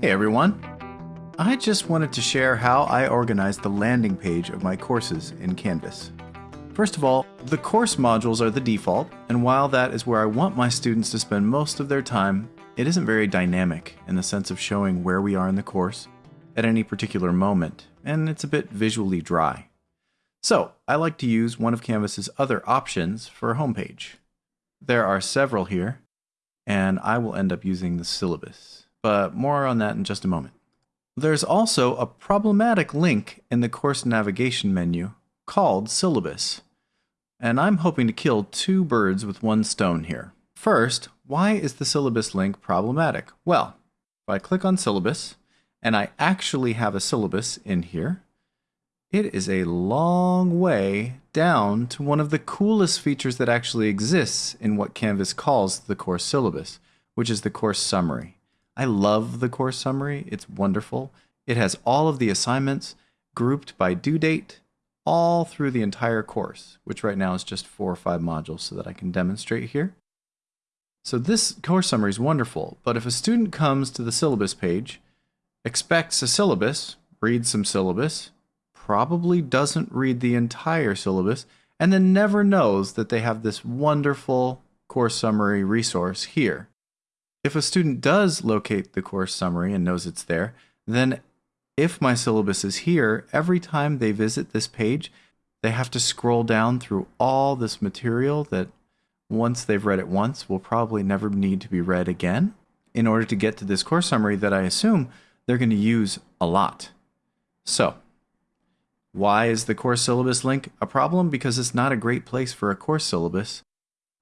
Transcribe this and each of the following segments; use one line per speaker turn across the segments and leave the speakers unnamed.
Hey everyone! I just wanted to share how I organize the landing page of my courses in Canvas. First of all, the course modules are the default, and while that is where I want my students to spend most of their time, it isn't very dynamic in the sense of showing where we are in the course at any particular moment, and it's a bit visually dry. So, I like to use one of Canvas's other options for a homepage. There are several here, and I will end up using the syllabus, but more on that in just a moment. There's also a problematic link in the course navigation menu called syllabus, and I'm hoping to kill two birds with one stone here. First, why is the syllabus link problematic? Well, if I click on syllabus, and I actually have a syllabus in here, it is a long way down to one of the coolest features that actually exists in what Canvas calls the course syllabus, which is the course summary. I love the course summary. It's wonderful. It has all of the assignments grouped by due date all through the entire course, which right now is just four or five modules so that I can demonstrate here. So this course summary is wonderful, but if a student comes to the syllabus page, expects a syllabus, reads some syllabus, probably doesn't read the entire syllabus, and then never knows that they have this wonderful course summary resource here. If a student does locate the course summary and knows it's there, then if my syllabus is here, every time they visit this page, they have to scroll down through all this material that once they've read it once will probably never need to be read again in order to get to this course summary that I assume they're going to use a lot. So, why is the course syllabus link a problem? Because it's not a great place for a course syllabus.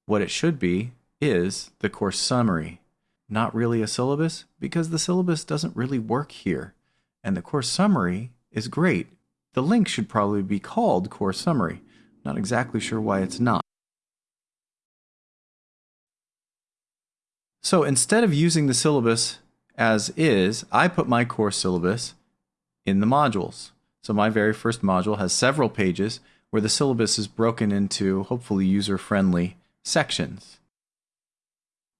What it should be is the course summary. Not really a syllabus because the syllabus doesn't really work here. And the course summary is great. The link should probably be called course summary. Not exactly sure why it's not. So instead of using the syllabus as is, I put my course syllabus in the modules. So my very first module has several pages where the syllabus is broken into hopefully user-friendly sections.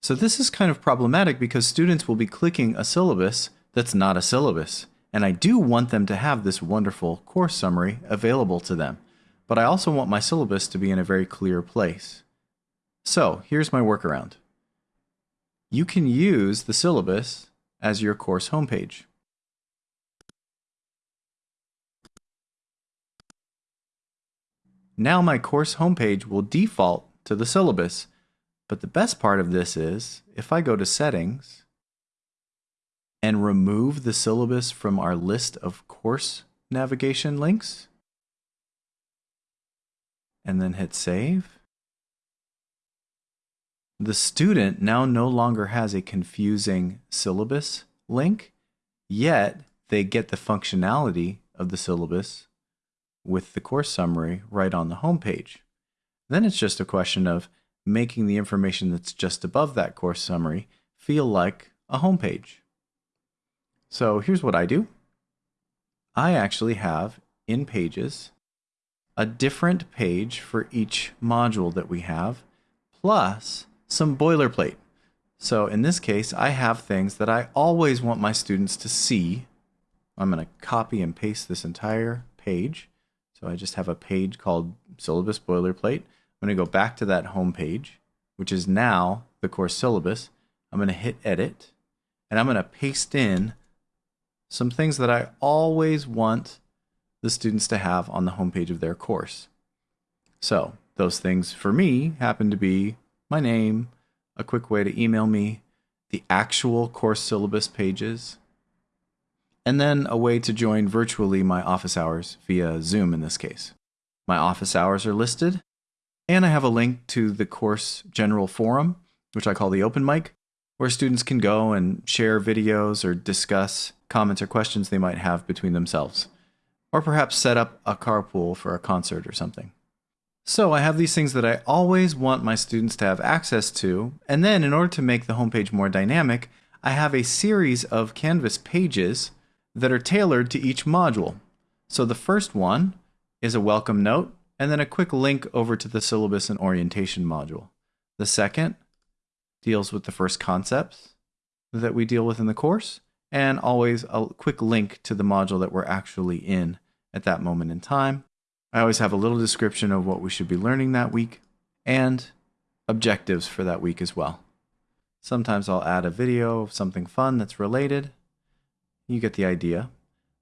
So this is kind of problematic because students will be clicking a syllabus that's not a syllabus. And I do want them to have this wonderful course summary available to them. But I also want my syllabus to be in a very clear place. So here's my workaround. You can use the syllabus as your course homepage. Now my course homepage will default to the syllabus, but the best part of this is if I go to settings and remove the syllabus from our list of course navigation links and then hit save, the student now no longer has a confusing syllabus link, yet they get the functionality of the syllabus with the course summary right on the home page. Then it's just a question of making the information that's just above that course summary feel like a home page. So here's what I do. I actually have in Pages a different page for each module that we have, plus some boilerplate. So in this case, I have things that I always want my students to see. I'm going to copy and paste this entire page. So I just have a page called syllabus boilerplate. I'm going to go back to that home page, which is now the course syllabus. I'm going to hit edit and I'm going to paste in some things that I always want the students to have on the homepage of their course. So those things for me happen to be my name, a quick way to email me, the actual course syllabus pages, and then a way to join virtually my office hours via Zoom in this case. My office hours are listed, and I have a link to the course general forum, which I call the open mic, where students can go and share videos or discuss comments or questions they might have between themselves, or perhaps set up a carpool for a concert or something. So I have these things that I always want my students to have access to, and then in order to make the homepage more dynamic, I have a series of Canvas pages that are tailored to each module. So the first one is a welcome note, and then a quick link over to the syllabus and orientation module. The second deals with the first concepts that we deal with in the course, and always a quick link to the module that we're actually in at that moment in time. I always have a little description of what we should be learning that week and objectives for that week as well. Sometimes I'll add a video of something fun that's related. You get the idea.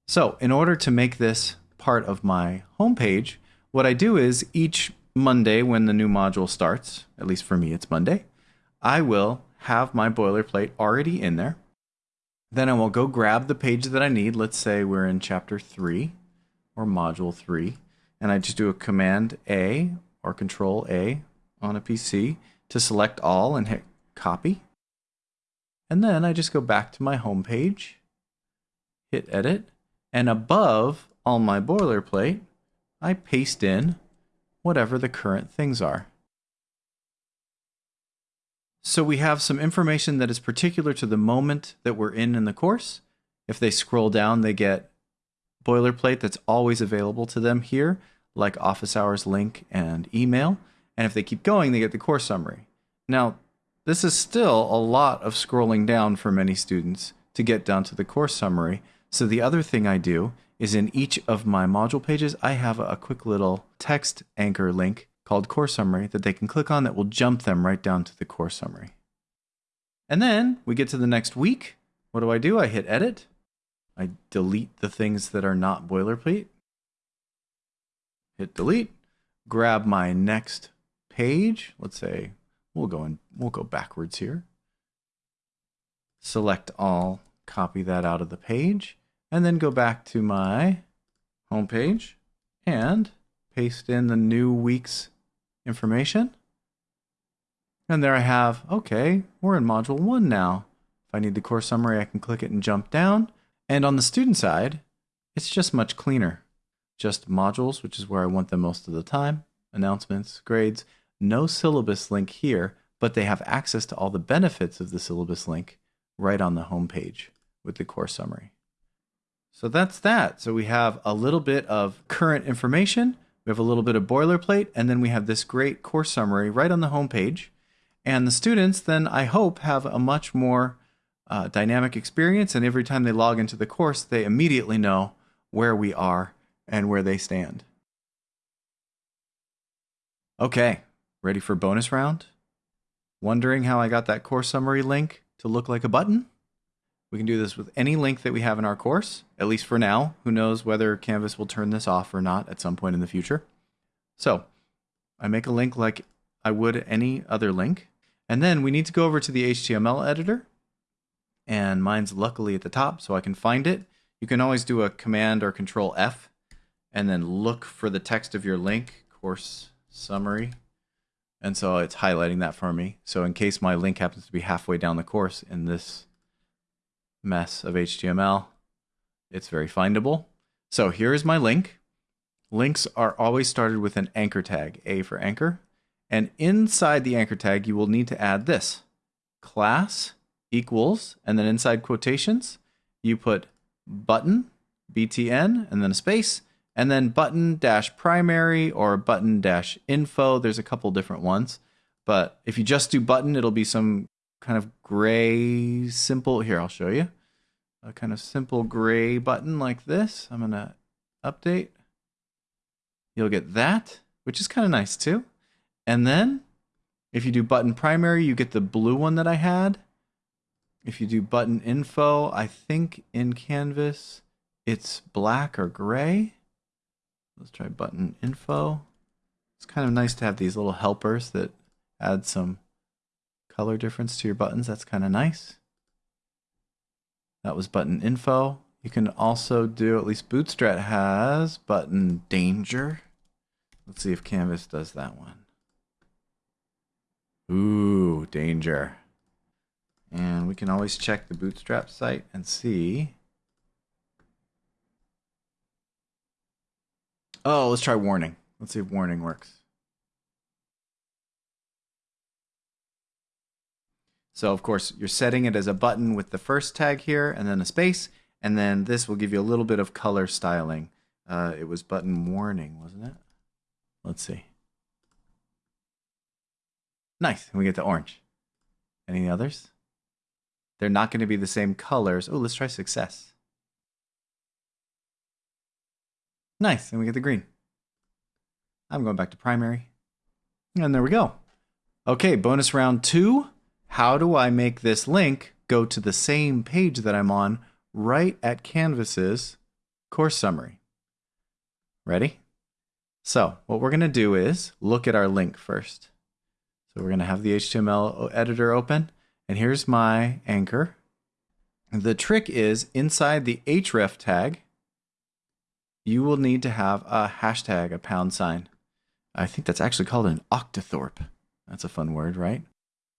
So in order to make this part of my homepage, what I do is each Monday when the new module starts, at least for me it's Monday, I will have my boilerplate already in there. Then I will go grab the page that I need. Let's say we're in chapter 3 or module 3. And I just do a command A or control A on a PC to select all and hit copy. And then I just go back to my home page, hit edit, and above all my boilerplate, I paste in whatever the current things are. So we have some information that is particular to the moment that we're in in the course. If they scroll down, they get boilerplate that's always available to them here, like office hours link and email. And if they keep going, they get the course summary. Now, this is still a lot of scrolling down for many students to get down to the course summary. So the other thing I do is in each of my module pages, I have a quick little text anchor link called Course Summary that they can click on that will jump them right down to the course summary. And then we get to the next week. What do I do? I hit edit. I delete the things that are not boilerplate. Hit delete. Grab my next page. Let's say we'll go and we'll go backwards here. Select all, copy that out of the page, and then go back to my home page and paste in the new week's information. And there I have, okay, we're in module one now. If I need the course summary, I can click it and jump down. And on the student side, it's just much cleaner. Just modules, which is where I want them most of the time, announcements, grades, no syllabus link here, but they have access to all the benefits of the syllabus link right on the home page with the course summary. So that's that. So we have a little bit of current information, we have a little bit of boilerplate, and then we have this great course summary right on the home page. And the students then, I hope, have a much more uh, dynamic experience. And every time they log into the course, they immediately know where we are and where they stand. Okay, ready for bonus round? Wondering how I got that course summary link to look like a button? We can do this with any link that we have in our course, at least for now. Who knows whether Canvas will turn this off or not at some point in the future. So I make a link like I would any other link. And then we need to go over to the HTML editor. And mine's luckily at the top, so I can find it. You can always do a Command or Control F and then look for the text of your link, course summary. And so it's highlighting that for me. So in case my link happens to be halfway down the course in this mess of HTML. It's very findable. So here is my link. Links are always started with an anchor tag, A for anchor. And inside the anchor tag, you will need to add this class equals, and then inside quotations, you put button, BTN, and then a space, and then button dash primary or button dash info. There's a couple different ones. But if you just do button, it'll be some kind of gray, simple. Here, I'll show you. A kind of simple gray button like this. I'm going to update. You'll get that, which is kind of nice too. And then if you do button primary, you get the blue one that I had. If you do button info, I think in Canvas it's black or gray. Let's try button info. It's kind of nice to have these little helpers that add some color difference to your buttons. That's kind of nice. That was button info. You can also do, at least Bootstrap has, button danger. Let's see if Canvas does that one. Ooh, danger. And we can always check the Bootstrap site and see. Oh, let's try warning. Let's see if warning works. So of course, you're setting it as a button with the first tag here and then a space, and then this will give you a little bit of color styling. Uh, it was button warning, wasn't it? Let's see. Nice, we get the orange. Any others? They're not going to be the same colors. Oh, let's try success. Nice, and we get the green. I'm going back to primary. And there we go. Okay, bonus round two. How do I make this link go to the same page that I'm on right at Canvas's course summary? Ready? So what we're going to do is look at our link first. So we're going to have the HTML editor open. And here's my anchor. The trick is inside the href tag, you will need to have a hashtag, a pound sign. I think that's actually called an octothorpe. That's a fun word, right?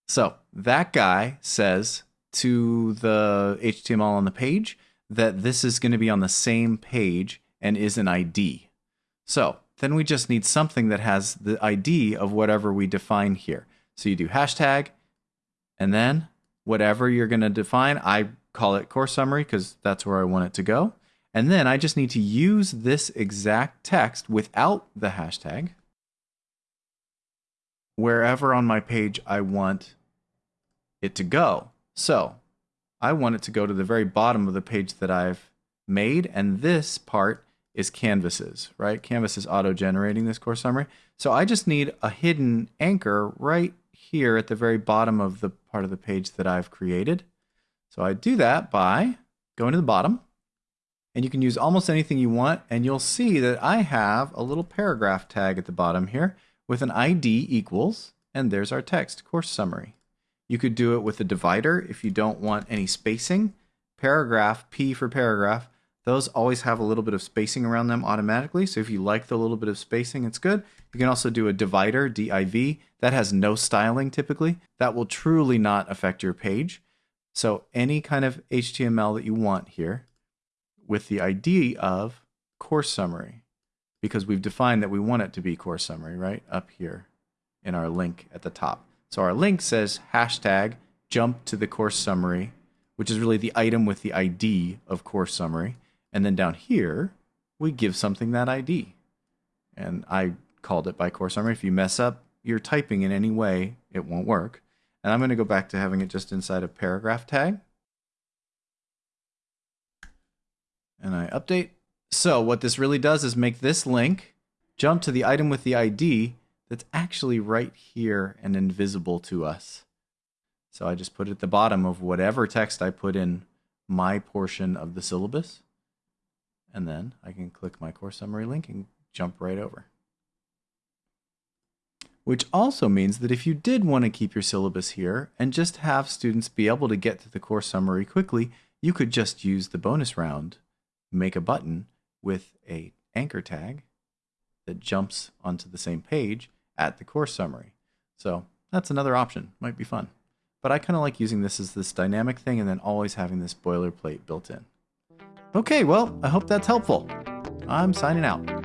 So that guy says to the HTML on the page that this is going to be on the same page and is an ID. So then we just need something that has the ID of whatever we define here. So you do hashtag, and then whatever you're going to define, I call it course summary because that's where I want it to go. And then I just need to use this exact text without the hashtag wherever on my page I want it to go. So I want it to go to the very bottom of the page that I've made. And this part is Canvas's, right? Canvas is auto-generating this course summary. So I just need a hidden anchor right here at the very bottom of the part of the page that I've created. So I do that by going to the bottom and you can use almost anything you want and you'll see that I have a little paragraph tag at the bottom here with an ID equals and there's our text course summary. You could do it with a divider if you don't want any spacing. Paragraph, P for paragraph, those always have a little bit of spacing around them automatically. So if you like the little bit of spacing, it's good. You can also do a divider, div, that has no styling typically. That will truly not affect your page. So any kind of HTML that you want here with the ID of course summary, because we've defined that we want it to be course summary, right? Up here in our link at the top. So our link says hashtag jump to the course summary, which is really the item with the ID of course summary. And then down here, we give something that ID. And I called it by course summary. If you mess up your typing in any way, it won't work. And I'm going to go back to having it just inside a paragraph tag. And I update. So what this really does is make this link jump to the item with the ID that's actually right here and invisible to us. So I just put it at the bottom of whatever text I put in my portion of the syllabus and then I can click my course summary link and jump right over. Which also means that if you did want to keep your syllabus here and just have students be able to get to the course summary quickly, you could just use the bonus round, make a button with a anchor tag that jumps onto the same page at the course summary. So that's another option, might be fun. But I kind of like using this as this dynamic thing and then always having this boilerplate built in. Okay, well, I hope that's helpful. I'm signing out.